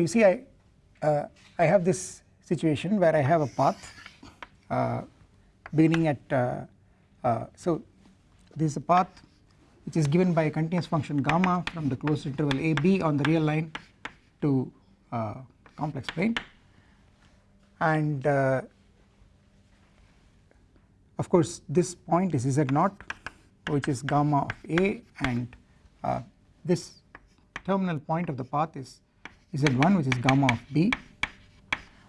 you see I, uh, I have this situation where I have a path uh, beginning at uh, uh so this is a path which is given by a continuous function gamma from the closed interval a b on the real line to uh, complex plane. And uh, of course this point is z naught which is gamma of a and this terminal point of the path is z1 which is gamma of b?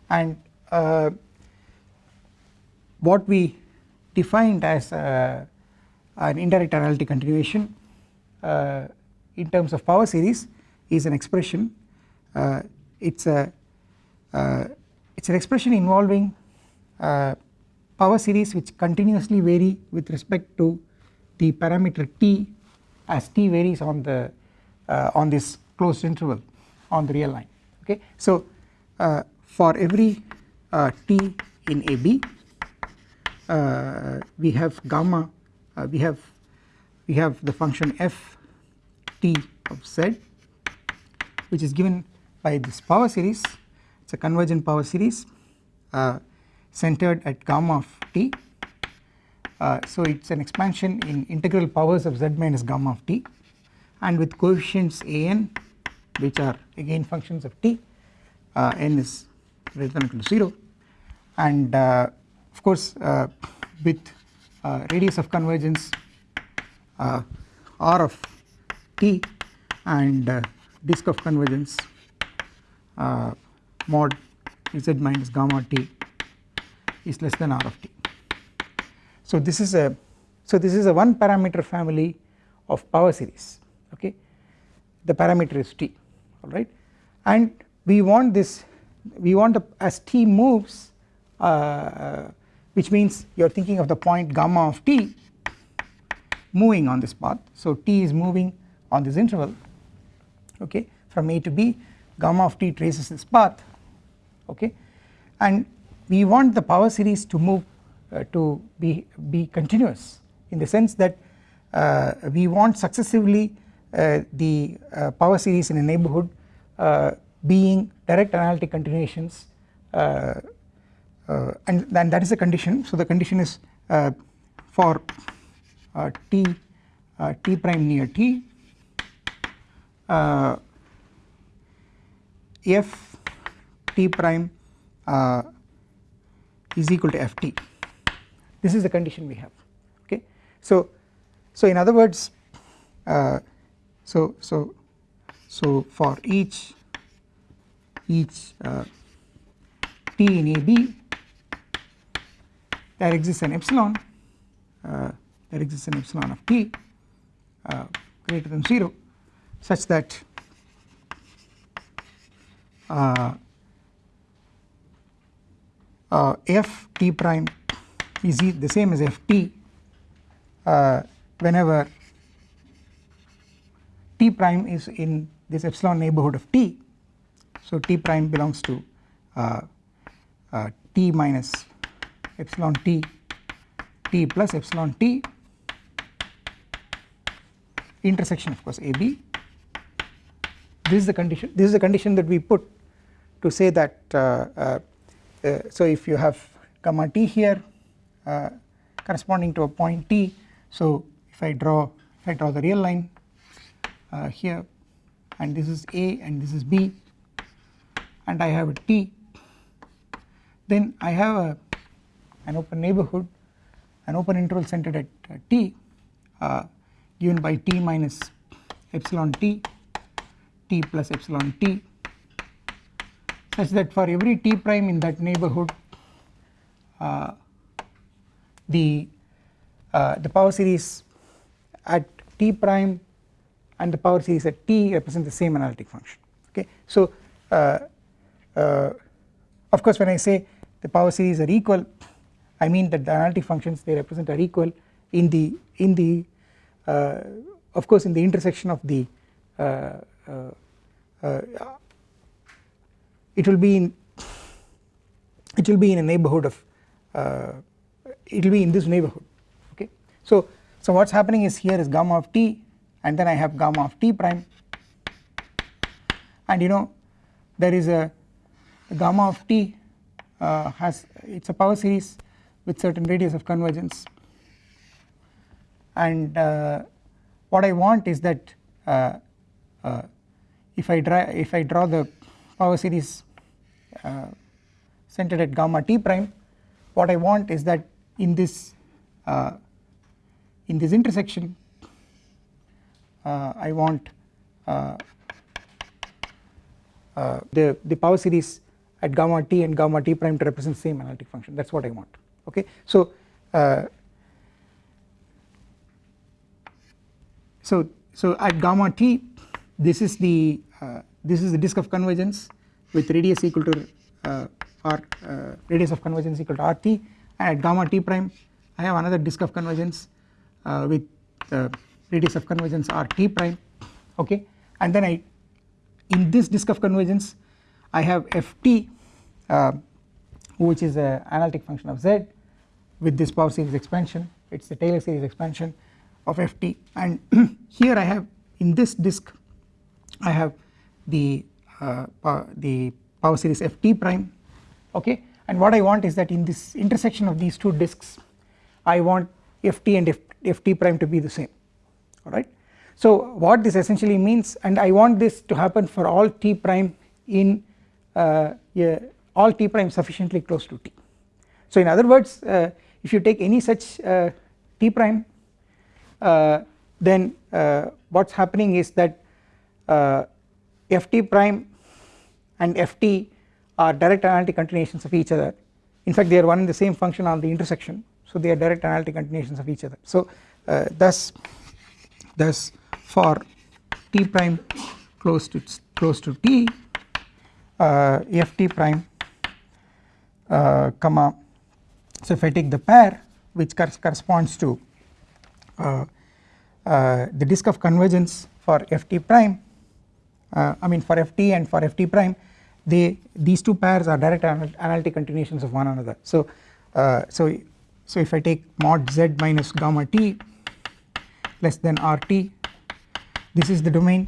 And uh, what we defined as uh, an indirect analytic continuation uh, in terms of power series is an expression uh, it's a uh, it's an expression involving uh, power series which continuously vary with respect to the parameter t as t varies on the on this closed interval on the real line okay. So uh, for every uh, t in AB uh, we have gamma uh, we have we have the function f t of z which is given by this power series. It is a convergent power series uh, centered at gamma of t. Uh, so it is an expansion in integral powers of z minus gamma of t. And with coefficients a n which are again functions of t uh, n is greater than or equal to 0 and uh, of course uh, with uh, radius of convergence uh, r of t and uh, disk of convergence mod z minus gamma t is less than r of t. So this is a so this is a one parameter family of power series okay? The parameter is t alright and we want this we want the, as t moves uh, which means you are thinking of the point gamma of t moving on this path. So t is moving on this interval okay from a to b gamma of t traces this path okay? And we want the power series to move uh, to be be continuous in the sense that uh, we want successively uh, the uh, power series in a neighborhood uh, being direct analytic continuations and, and that is a condition. So the condition is for t t prime near t f t prime uh, is equal to ft this is the condition we have. Okay? So so in other words uh, so, so, so for each each uh, t in AB there exists an epsilon uh, there exists an epsilon of t uh, greater than 0 such that uh, uh, f t prime is the same as f t uh, whenever t prime is in this epsilon neighborhood of t. So t prime belongs to uh, uh, t minus epsilon t t plus epsilon t. Intersection of course ab this is the condition this is the condition that we put to say that uh, uh, uh so if you have gamma t here uh, corresponding to a point t so if I draw if I draw the real line here and this is A and this is B and I have a T. Then I have a an open neighborhood an open interval centered at uh, T uh, given by T minus epsilon T T plus epsilon T such that for every T prime in that neighborhood uh, the uh, the power series at T prime and the power series at t represent the same analytic function okay. So uh, uh, of course when I say the power series are equal I mean that the analytic functions they represent are equal in the in the uh, of course in the intersection of the it will be in it will be in a neighborhood of uh, it will be in this neighborhood okay so so what's happening is here is gamma of t and then I have gamma of t prime. And you know there is a, gamma of t uh, has it is a power series with certain radius of convergence. And uh, what I want is that uh, uh if I draw if I draw the power series uh, centered at gamma t prime what I want is that in this uh, in this intersection I want the the power series at gamma t and gamma t prime to represent the same analytic function that is what I want okay. So uh, so so at gamma t this is the uh, this is the disk of convergence with radius equal to uh, r uh, radius of convergence equal to rt and at gamma t prime I have another disk of convergence uh, with radius of convergence rt prime okay? And then I in this disk of convergence I have ft uh, which is an analytic function of z with this power series expansion. It is the Taylor series expansion of ft and here I have in this disk I have the uh, power, the power series ft prime okay? And what I want is that in this intersection of these two disks I want ft and F, ft prime to be the same alright. So what this essentially means and I want this to happen for all t prime in uh, all t prime sufficiently close to t. So in other words uh, if you take any such uh, t prime uh, then uh, what is happening is that uh, ft prime and ft are direct analytic continuations of each other in fact they are one and the same function on the intersection so they are direct analytic continuations of each other so thus thus for t prime close to close to t uh, ft prime uh, comma so if I take the pair which corresponds to uh, uh, the disk of convergence for ft prime uh, I mean for ft and for ft prime they these two pairs are direct analytic continuations of one another. So uh, so so if I take mod z minus gamma t less than rt this is the domain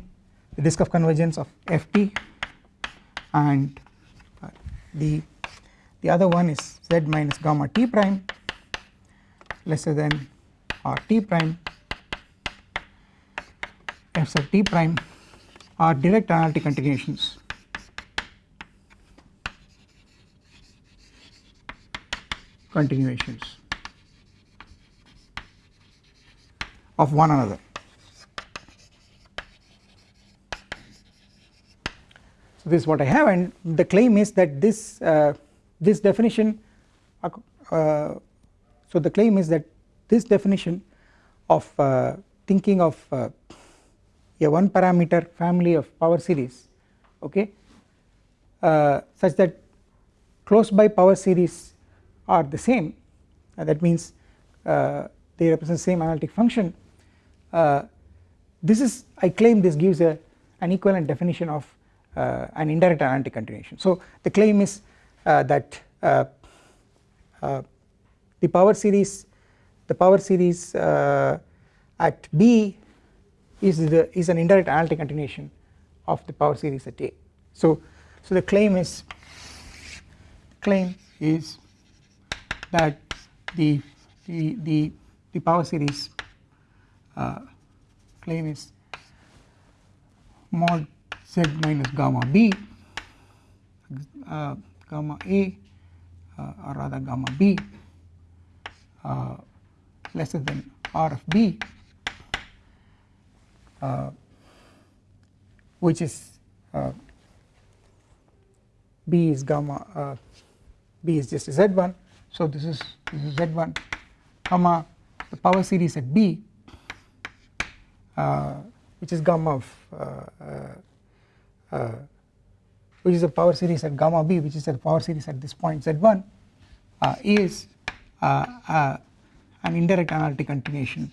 the disk of convergence of ft and the the other one is z minus gamma t prime lesser than r t prime f sub t prime are direct analytic continuations. Continuations of one another. So this is what I have and the claim is that this uh, this definition uh, so the claim is that this definition of uh, thinking of uh, a one parameter family of power series okay uh, such that close by power series are the same. That means uh, they represent same analytic function this is I claim this gives a an equivalent definition of uh, an indirect analytic continuation. So the claim is uh, that uh, the power series the power series at B is the is an indirect analytic continuation of the power series at A. So so the claim is claim is that the the the, the power series uh, claim is mod z minus gamma b uh, gamma a uh, or rather gamma b uh, lesser than r of b uh, which is uh, b is gamma uh, b is just z1 so this is this is z1 comma the power series at b which is gamma of uh, which is a power series at gamma b which is a power series at this point z1 uh, is uh, an indirect analytic continuation.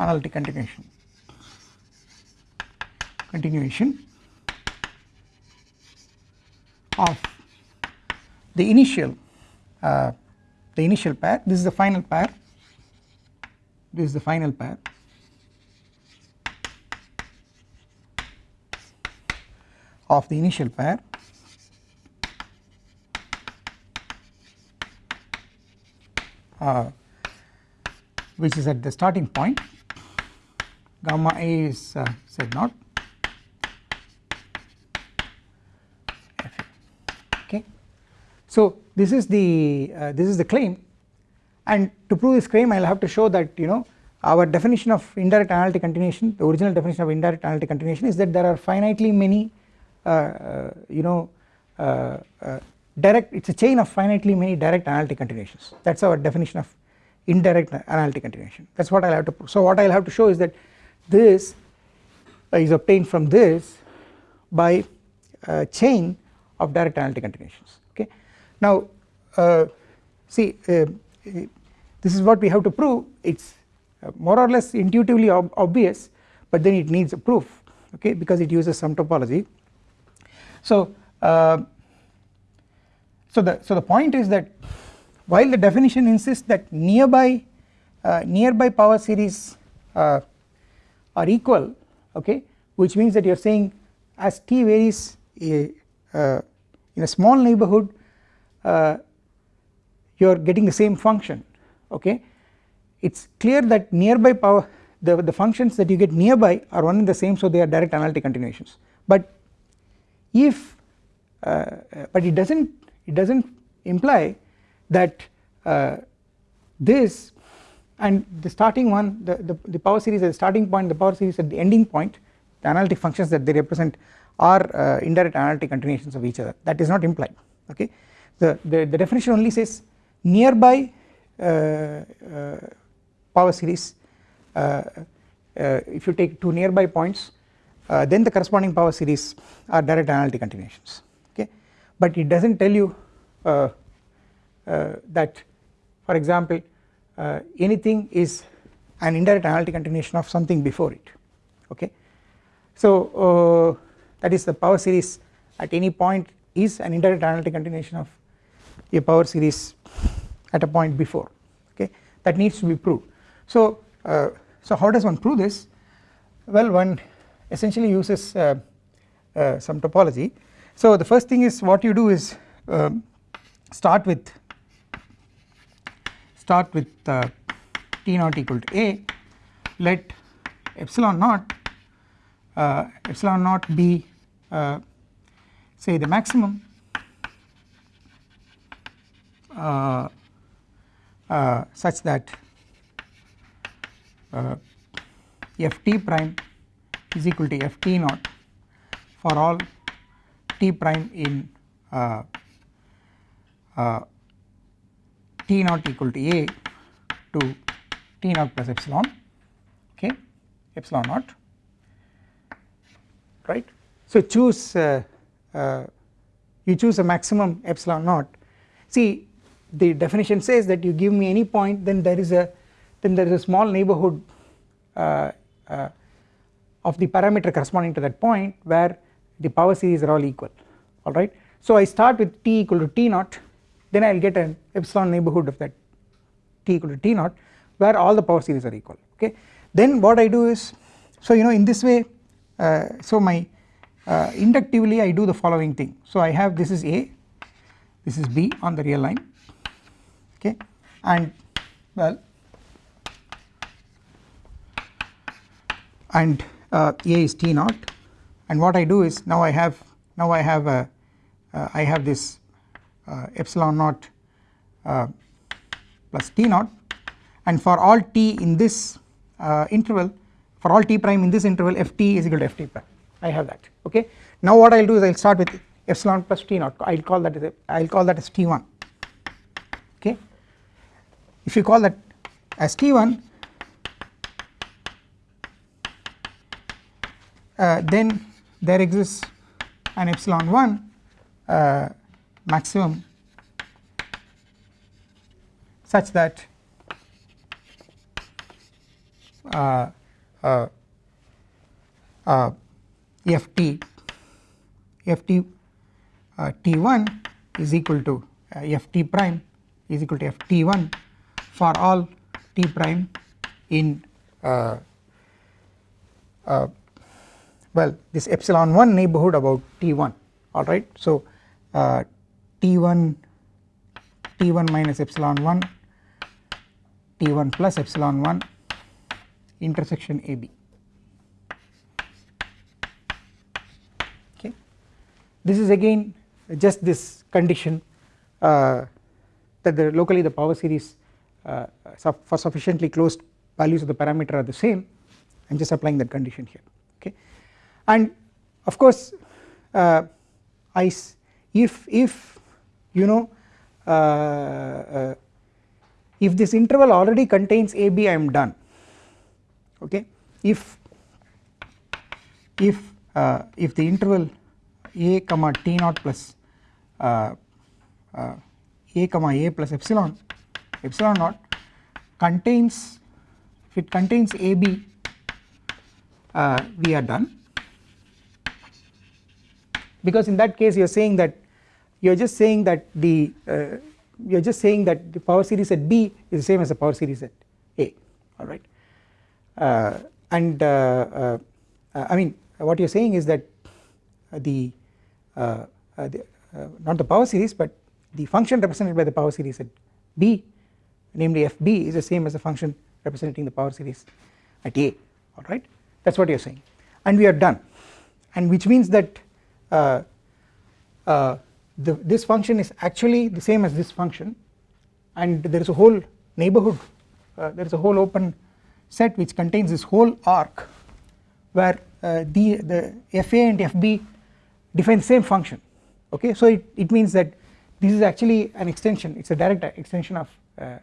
Analytic continuation. Continuation of the initial uh, the initial pair. This is the final pair this is the final pair of the initial pair uh, which is at the starting point. Gamma a is uh, z naught okay. So this is the uh, this is the claim and to prove this claim I will have to show that you know our definition of indirect analytic continuation the original definition of indirect analytic continuation is that there are finitely many uh, uh, you know uh, direct it is a chain of finitely many direct analytic continuations that is our definition of indirect analytic continuation that is what I will have to prove. So what I will have to show is that this is obtained from this by a chain of direct analytic continuations okay. Now uh, see uh, this is what we have to prove it is uh, more or less intuitively ob obvious but then it needs a proof okay because it uses some topology. So uh, so the so the point is that while the definition insists that nearby uh, nearby power series uh, are equal okay which means that you are saying as t varies uh, in a small neighborhood uh, you are getting the same function okay? It is clear that nearby power the, the functions that you get nearby are one and the same so they are direct analytic continuations. But if uh, but it does not it does not imply that uh, this and the starting one the, the, the, power series at the starting point the power series at the ending point the analytic functions that they represent are uh, indirect analytic continuations of each other. That is not implied. Okay? The, the, the definition only says nearby uh, uh power series uh, uh, if you take two nearby points then the corresponding power series are direct analytic continuations okay but it does not tell you that for example uh, anything is an indirect analytic continuation of something before it okay. So uh, that is the power series at any point is an indirect analytic continuation of a power series at a point before okay? That needs to be proved. So uh, so how does one prove this? Well one essentially uses uh, uh, some topology. So the first thing is what you do is um, start with start with uh, t naught equal to a. Let epsilon naught uh, epsilon naught be uh, say the maximum uh, uh, such that uh, f t prime is equal to f t naught for all t prime in t naught equal to a to t naught plus epsilon okay epsilon naught right. So choose uh, uh, you choose a maximum epsilon naught see the definition says that you give me any point then there is a then there is a small neighborhood uh, uh of the parameter corresponding to that point where the power series are all equal alright. So I start with t equal to t naught then I will get an epsilon neighborhood of that t equal to t naught where all the power series are equal okay. Then what I do is so you know in this way uh, so my uh, inductively I do the following thing so I have this is A this is B on the real line okay? And well and uh, A is T naught. And what I do is now I have now I have a uh, I have this uh, epsilon naught uh, plus T naught. And for all t in this uh, interval for all t prime in this interval ft is equal to ft prime. I have that. Okay. Now what I will do is I will start with epsilon plus t naught. I will call that as I will call that as t1 okay. If you call that as t1 uh, then there exists an epsilon 1 uh, maximum such that uh, uh, uh, ft ft uh, t1 is equal to uh, ft prime is equal to ft1 for all t prime in uh, uh, well this epsilon 1 neighborhood about t1 alright. So uh, t1 t1 minus epsilon 1 t1 plus epsilon 1 intersection AB okay. This is again just this condition uh, that the locally the power series for sufficiently closed values of the parameter are the same. I am just applying that condition here okay? And of course uh, I if if you know uh, uh, if this interval already contains AB I am done okay? If if uh, if the interval a comma t naught plus uh, uh, a comma a plus epsilon epsilon naught contains if it contains AB uh, we are done. Because in that case you are saying that you are just saying that the uh, you are just saying that the power series at B is the same as the power series at A. Alright uh, and uh, uh, I mean what you are saying is that the, the not the power series but the function represented by the power series at B namely fb is the same as the function representing the power series at A. Alright? That is what you are saying. And we are done. And which means that uh, uh, the, this function is actually the same as this function. And there is a whole neighborhood uh, there is a whole open set which contains this whole arc where uh, the, the fa and fb define the same function. Okay? So it, it means that this is actually an extension. It is a direct extension of uh,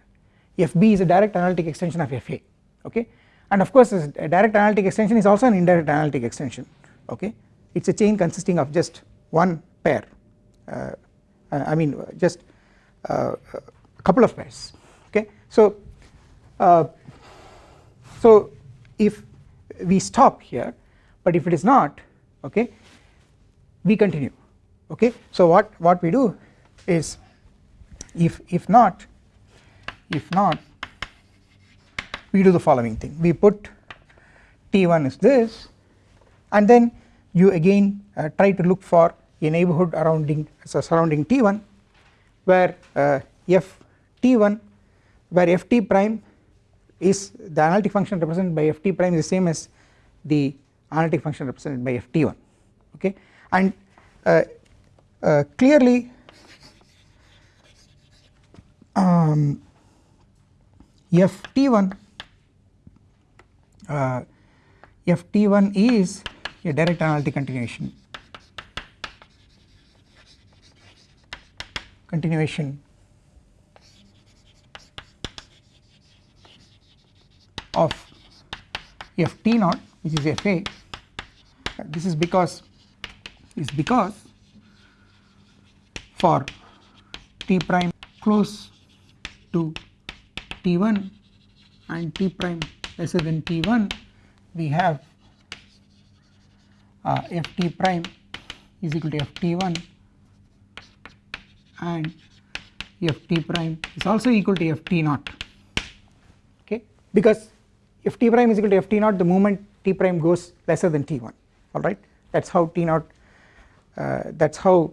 fb is a direct analytic extension of fa okay? And of course a direct analytic extension is also an indirect analytic extension okay? It is a chain consisting of just one pair uh, I mean just uh, a couple of pairs okay? So uh, so if we stop here but if it is not okay we continue okay? So what what we do is if if not if not we do the following thing. We put t1 is this and then you again uh, try to look for a neighborhood surrounding so surrounding t1 where uh, f t1 where ft prime is the analytic function represented by ft prime is the same as the analytic function represented by ft1 okay? And uh, uh, clearly um, ft1 uh, ft1 is a direct analytic continuation. Continuation. Of f t naught which is f a. This is because is because for t prime close to t1 and t prime lesser than t1 we have uh, ft prime is equal to ft1 and ft prime is also equal to ft naught okay? Because ft prime is equal to ft naught the moment t prime goes lesser than t1 alright that is how t naught uh, that is how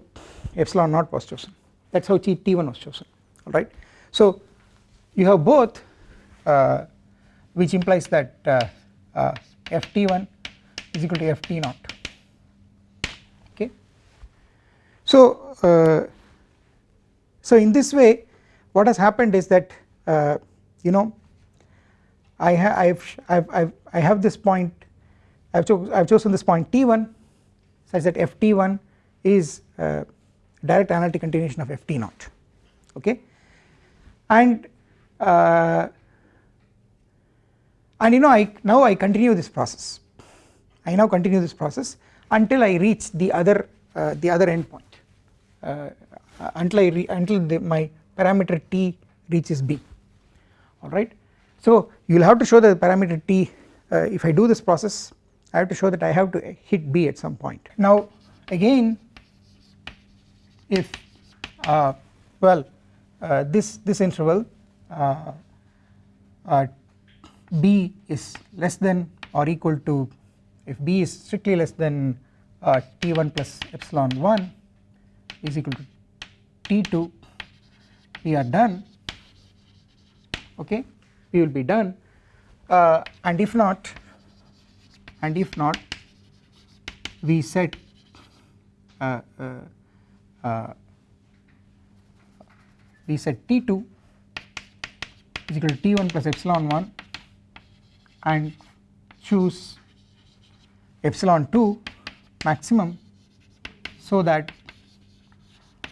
epsilon naught was chosen. That is how t1 was chosen. Alright. So you have both uh, which implies that uh, uh, ft1 is equal to ft naught. Okay. So uh, so in this way what has happened is that uh, you know I have I've, I've, I've I have this point I've, cho I've chosen this point t1 such that ft1 is uh, direct analytic continuation of ft naught. Okay? And uh, and you know I now I continue this process I now continue this process until I reach the other uh, the other endpoint uh, until I until the, my parameter t reaches b alright. So you will have to show that the parameter t uh, if I do this process I have to show that I have to hit B at some point. Now again if uh, well uh, this this interval B is less than or equal to if B is strictly less than uh, T1 plus epsilon 1 is equal to T2 we are done. Okay we will be done. Uh, and if not and if not we set uh, uh, uh we set T2 is equal to T1 plus epsilon 1 and choose epsilon 2 maximum so that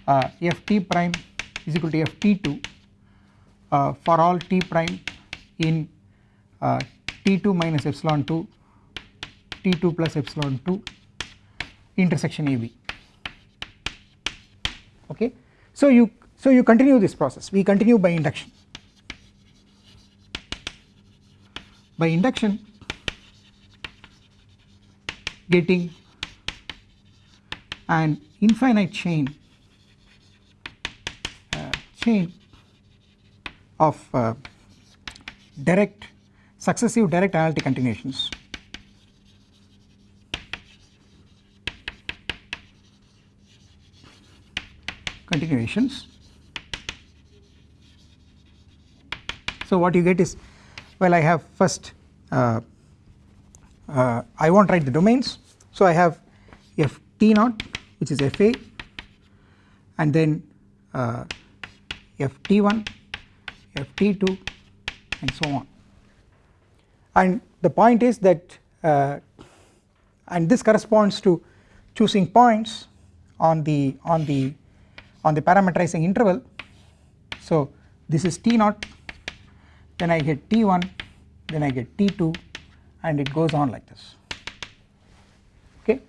uh, ft prime is equal to ft2 uh, for all t prime in uh, t2 minus epsilon 2 t2 plus epsilon 2 intersection AB okay. So you so you continue this process. We continue by induction by induction getting an infinite chain uh, chain of uh, direct successive direct analytic continuations. Continuations. So what you get is well I have first uh, uh, I will not write the domains. So I have f t naught which is fa and then uh, f t1 f t2 and so on. And the point is that uh, and this corresponds to choosing points on the on the on the parameterizing interval. So this is t naught then I get t1 then I get t2 and it goes on like this. Okay?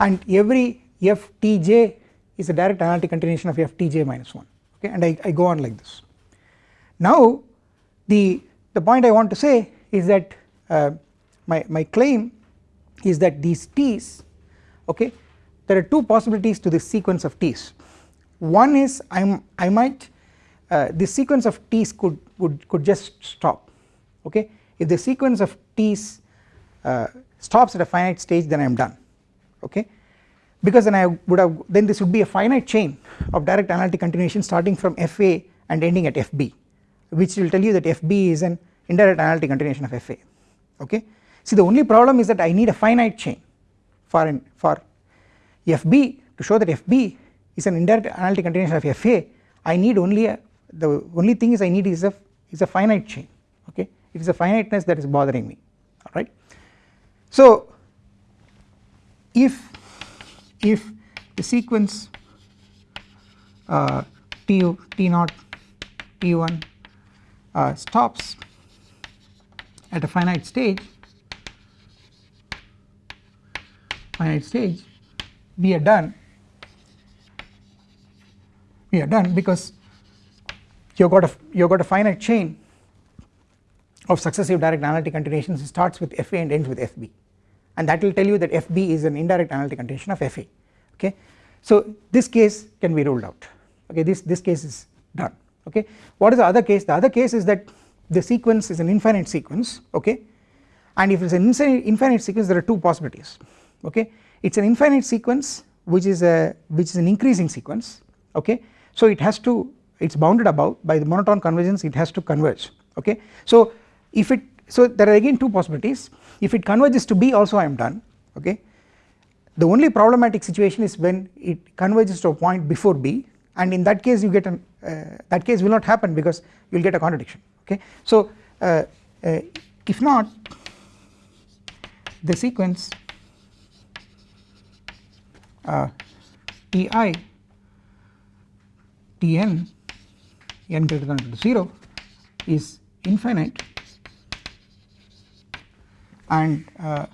And every ftj is a direct analytic continuation of ftj minus 1 okay? And I, I go on like this. Now the the point I want to say is that uh, my, my claim is that these t's okay there are two possibilities to this sequence of t's. One is I'm I might uh, this sequence of t's could would could just stop okay? If the sequence of t's uh, stops at a finite stage then I am done okay? Because then I would have then this would be a finite chain of direct analytic continuation starting from FA and ending at FB which will tell you that FB is an indirect analytic continuation of FA okay. See the only problem is that I need a finite chain for an for FB to show that FB is an indirect analytic continuation of FA I need only a the only thing is I need is a is a finite chain okay it is a finiteness that is bothering me alright. So if if the sequence uh, t t naught t1 uh, stops at a finite stage finite stage we are done we are done because you got a you've got a finite chain of successive direct analytic continuations. It starts with FA and ends with FB and that will tell you that FB is an indirect analytic continuation of FA okay. So this case can be ruled out. Okay? This this case is done. Okay. What is the other case? The other case is that the sequence is an infinite sequence. Okay? And if it is an infinite sequence there are two possibilities. Okay? It is an infinite sequence which is a which is an increasing sequence. Okay? So it has to it is bounded above by the monotone convergence it has to converge okay? So if it so there are again two possibilities. If it converges to B also I am done okay? The only problematic situation is when it converges to a point before B and in that case you get an uh, that case will not happen because you will get a contradiction okay. So uh, uh, if not the sequence uh, Ti Tn n greater than or equal to 0 is infinite and uh,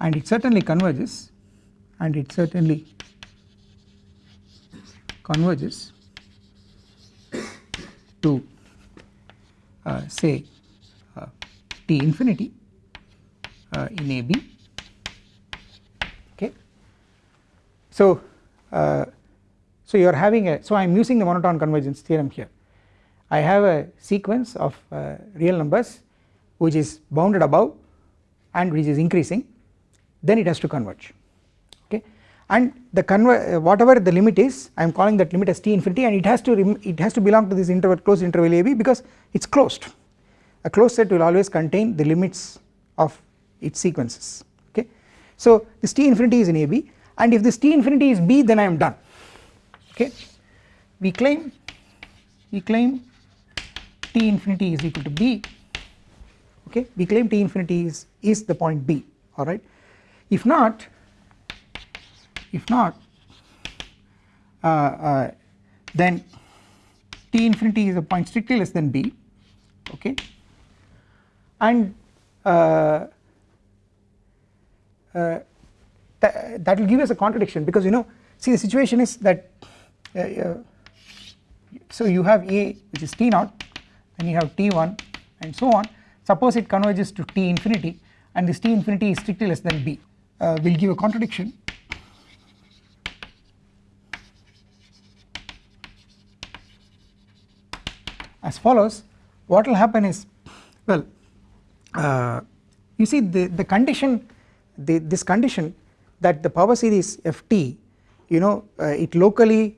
and it certainly converges and it certainly converges to uh, say uh, t infinity uh, in AB okay. So uh, so you are having a so I am using the monotone convergence theorem here. I have a sequence of uh, real numbers which is bounded above and which is increasing. Then it has to converge. Okay? And the conver uh, whatever the limit is I am calling that limit as t infinity and it has to it has to belong to this interval closed interval AB because it is closed. A closed set will always contain the limits of its sequences. Okay. So this t infinity is in AB and if this t infinity is B then I am done okay we claim we claim t infinity is equal to B okay? We claim t infinity is is the point B alright if not if not uh, uh, then t infinity is a point strictly less than B okay? And uh, uh, th that will give us a contradiction because you know see the situation is that so you have A which is T naught then you have T1 and so on. Suppose it converges to T infinity and this T infinity is strictly less than B. Uh, will give a contradiction. As follows what will happen is well uh, you see the, the condition the, this condition that the power series ft you know uh, it locally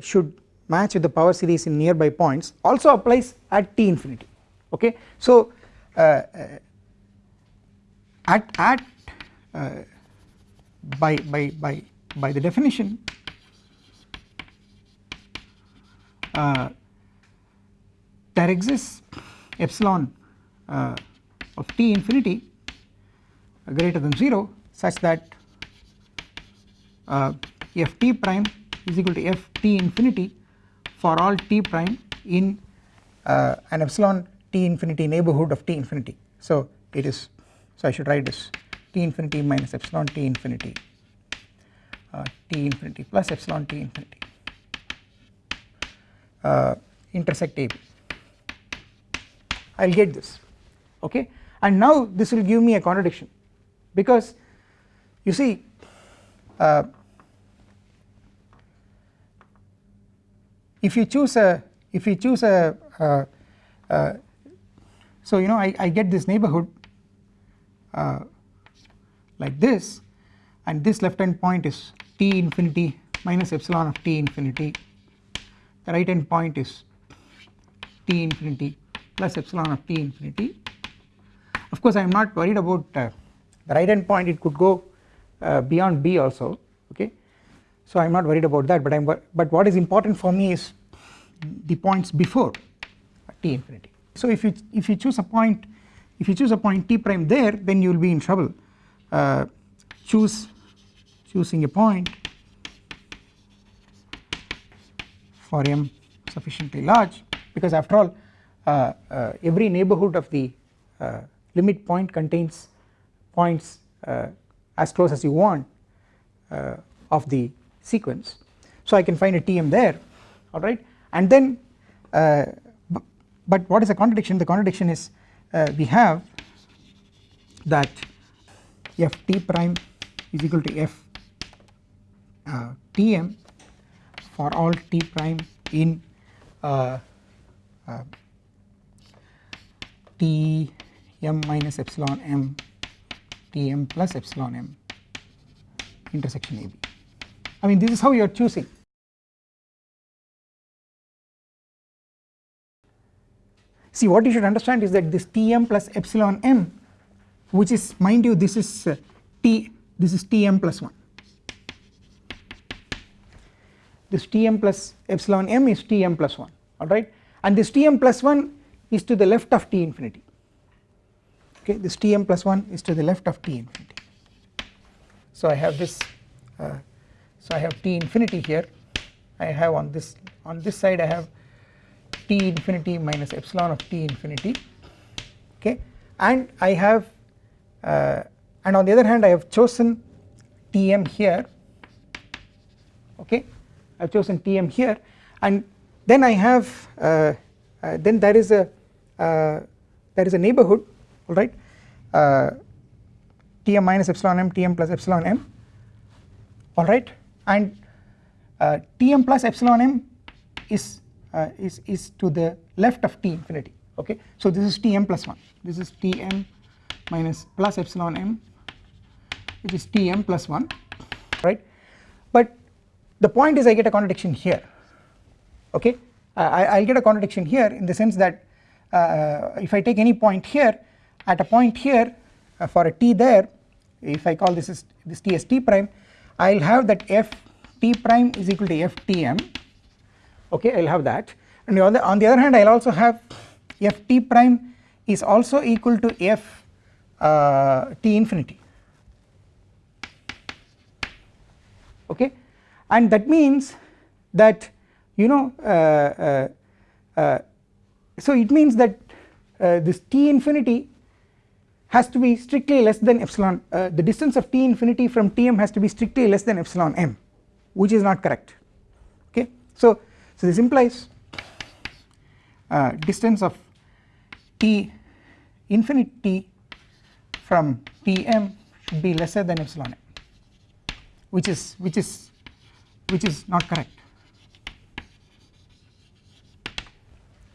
should match with the power series in nearby points also applies at t infinity okay. So uh, uh, at at uh, by by by by the definition there exists epsilon uh, of t infinity greater than 0 such that uh, f t prime is equal to f t infinity for all t prime in uh, an epsilon t infinity neighborhood of t infinity. So it is so I should write this. T infinity minus epsilon t infinity uh, t infinity plus epsilon t infinity uh, intersect I will get this okay? And now this will give me a contradiction because you see uh, if you choose a if you choose a uh, uh, so you know I, I get this neighborhood uh, like this and this left hand point is t infinity minus epsilon of t infinity. The right hand point is t infinity plus epsilon of t infinity. Of course I am not worried about uh, the right hand point it could go uh, beyond b also so I am not worried about that but I am but what is important for me is the points before t infinity. So if you if you choose a point if you choose a point t prime there then you will be in trouble. Uh, choose choosing a point for m sufficiently large because after all uh, uh, every neighborhood of the uh, limit point contains points uh, as close as you want uh, of the sequence. So I can find a Tm there alright and then uh, but what is the contradiction? The contradiction is uh, we have that f t prime is equal to f uh, Tm for all t prime in T m minus epsilon m T m plus epsilon m intersection AB. I mean this is how you are choosing. See what you should understand is that this T m plus epsilon m which is mind you this is uh, T this is T m plus 1 this T m plus epsilon m is T m plus 1 alright and this T m plus 1 is to the left of T infinity okay this Tm plus 1 is to the left of T infinity. So I have this uh, so I have T infinity here. I have on this on this side I have T infinity minus epsilon of T infinity. Okay. And I have uh, and on the other hand I have chosen Tm here. Okay. I have chosen Tm here. And then I have uh, uh then there is a uh, there is a neighborhood. Alright uh, Tm minus epsilon m Tm plus epsilon m. Alright and uh, Tm plus epsilon m is, uh, is, is to the left of T infinity okay. So this is Tm plus 1 this is Tm minus plus epsilon m which is Tm plus 1 right? But the point is I get a contradiction here okay? Uh, I will get a contradiction here in the sense that uh, if I take any point here at a point here uh, for a t there if I call this is this t as t prime I will have that f t prime is equal to f tm okay I will have that. And on the, on the other hand I will also have f t prime is also equal to f uh, t infinity. Okay? And that means that you know uh, uh, uh, so it means that this t infinity has to be strictly less than epsilon uh, the distance of t infinity from tm has to be strictly less than epsilon m which is not correct. Okay? So so this implies uh, distance of t infinity from tm should be lesser than epsilon m which is which is which is not correct.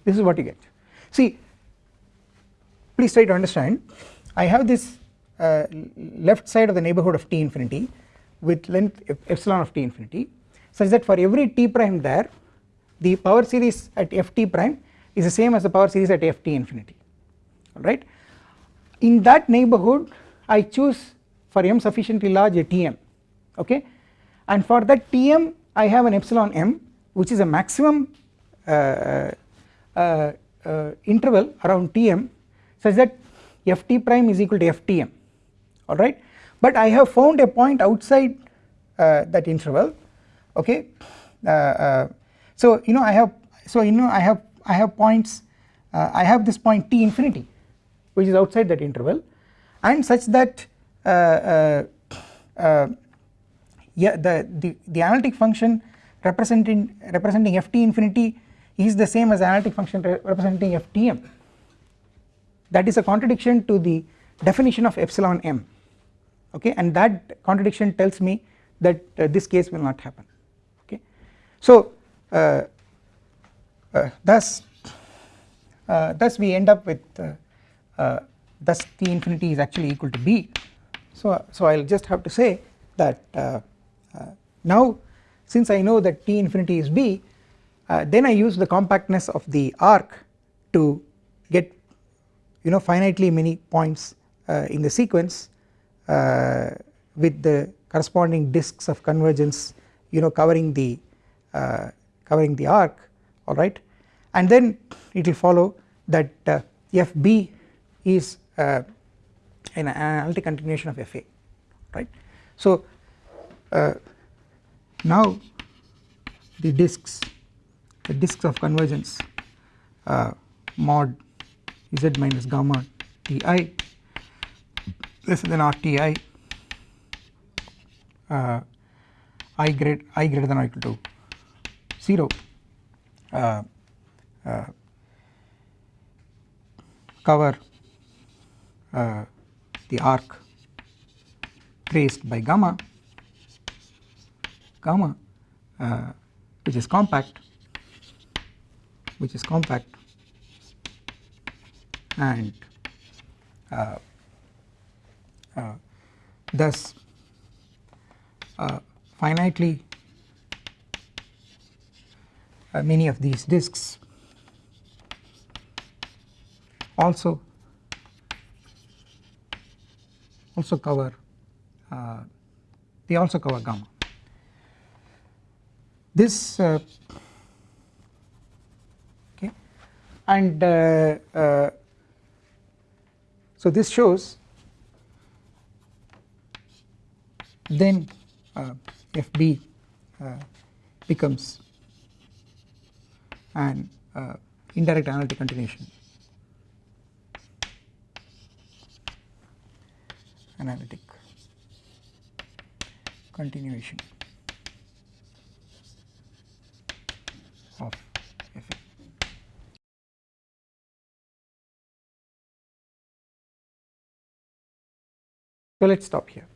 This is what you get. See please try to understand I have this uh, left side of the neighborhood of t infinity with length epsilon of t infinity such that for every t prime there the power series at ft prime is the same as the power series at ft infinity alright. In that neighborhood I choose for m sufficiently large a tm okay and for that tm I have an epsilon m which is a maximum uh, uh, uh, interval around Tm such that Ft prime is equal to Ftm alright but I have found a point outside uh, that interval. Okay? So you know I have so you know I have I have points I have this point T infinity which is outside that interval. And such that uh, uh, yeah the, the the analytic function representing representing ft infinity is the same as analytic function representing ftm that is a contradiction to the definition of epsilon m okay? And that contradiction tells me that uh, this case will not happen okay? So uh, uh, thus uh, thus we end up with uh, uh, thus t infinity is actually equal to b. So so I'll just have to say that now since I know that t infinity is b then I use the compactness of the arc to get you know finitely many points uh, in the sequence uh, with the corresponding disks of convergence you know covering the uh, covering the arc alright and then it will follow that Fb is an analytic continuation of Fa right. So now the disks the disks of convergence uh, mod z minus gamma ti less than rti uh, i greater i greater than or equal to 0 uh, uh, cover uh, the arc traced by gamma gamma uh, which is compact which is compact and uh, uh, thus uh, finitely many of these disks also also cover uh, they also cover gamma. This uh, and uh, uh, so this shows then uh, FB becomes an indirect analytic continuation. Analytic continuation of So let us stop here.